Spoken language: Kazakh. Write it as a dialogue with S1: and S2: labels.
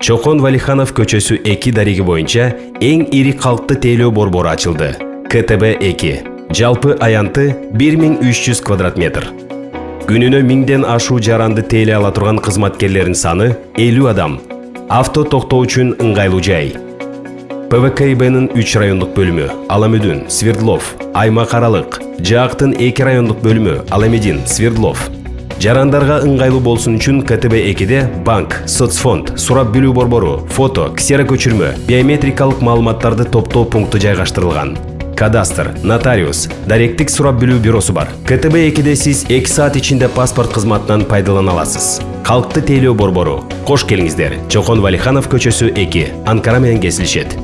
S1: чокон валиханов көчөсү 2 дареги боюнча эң ири калкты тейлөө борбору ачылды. Ктб 2 жалпы аянты 1300 квадрат метр. Күнүнө миңден ашуу жаранды тейлей ала турган кызматкерлердин саны 50 адам. Авто токтоо үчүн ыңгайлуу жай. Пвкибнын 3 райондук бөлүмү аламүдүн свердлов аймак аралык жаактын 2 райондук бөлүмү аламедин свердлов. Жарандарга ыңгайлуу болсун үчүн ктб экиде банк соцфонд сурап билүү борбору фото ксера көчүрмө биометрикалык маалыматтарды топтоо пункту жайгаштырылган. Кадастр нотариус даректик сурап билүү бюросу бар. Ктб экиде сиз эки саат ичинде паспорт кызматынан пайдалана аласыз. Калкты тейлөө борбору. Кош келиңиздер. Чокон валиханов көчөсү эки. Анкара менен кесилишет